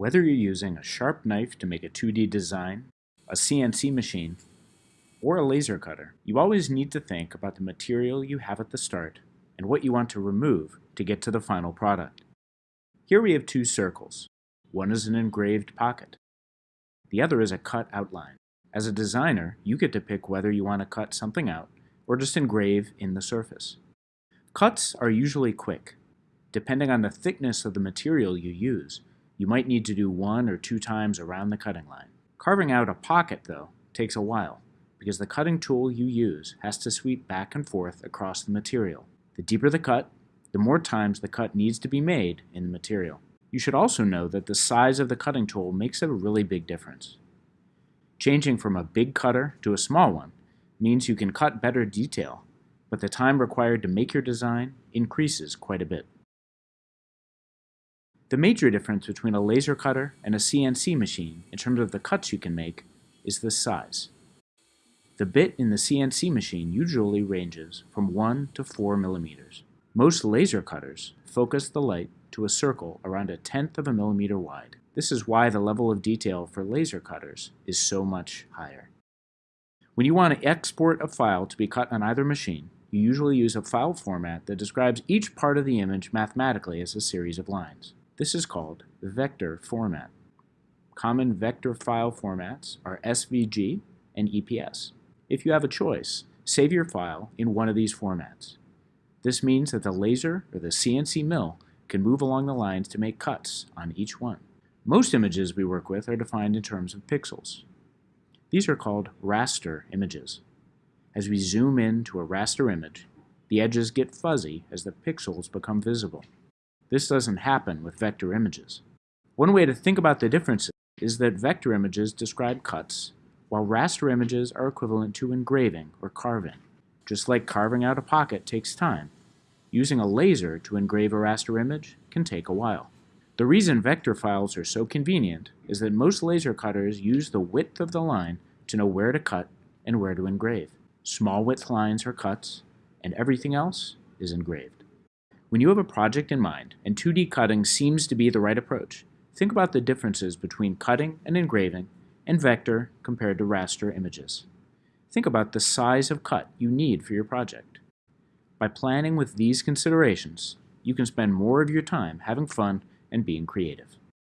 Whether you're using a sharp knife to make a 2D design, a CNC machine, or a laser cutter, you always need to think about the material you have at the start and what you want to remove to get to the final product. Here we have two circles. One is an engraved pocket. The other is a cut outline. As a designer, you get to pick whether you want to cut something out or just engrave in the surface. Cuts are usually quick. Depending on the thickness of the material you use, you might need to do one or two times around the cutting line. Carving out a pocket, though, takes a while because the cutting tool you use has to sweep back and forth across the material. The deeper the cut, the more times the cut needs to be made in the material. You should also know that the size of the cutting tool makes a really big difference. Changing from a big cutter to a small one means you can cut better detail, but the time required to make your design increases quite a bit. The major difference between a laser cutter and a CNC machine in terms of the cuts you can make is the size. The bit in the CNC machine usually ranges from 1 to 4 millimeters. Most laser cutters focus the light to a circle around a tenth of a millimeter wide. This is why the level of detail for laser cutters is so much higher. When you want to export a file to be cut on either machine, you usually use a file format that describes each part of the image mathematically as a series of lines. This is called vector format. Common vector file formats are SVG and EPS. If you have a choice, save your file in one of these formats. This means that the laser or the CNC mill can move along the lines to make cuts on each one. Most images we work with are defined in terms of pixels. These are called raster images. As we zoom in to a raster image, the edges get fuzzy as the pixels become visible. This doesn't happen with vector images. One way to think about the differences is that vector images describe cuts, while raster images are equivalent to engraving or carving. Just like carving out a pocket takes time, Using a laser to engrave a raster image can take a while. The reason vector files are so convenient is that most laser cutters use the width of the line to know where to cut and where to engrave. Small width lines are cuts, and everything else is engraved. When you have a project in mind and 2D cutting seems to be the right approach, think about the differences between cutting and engraving and vector compared to raster images. Think about the size of cut you need for your project. By planning with these considerations, you can spend more of your time having fun and being creative.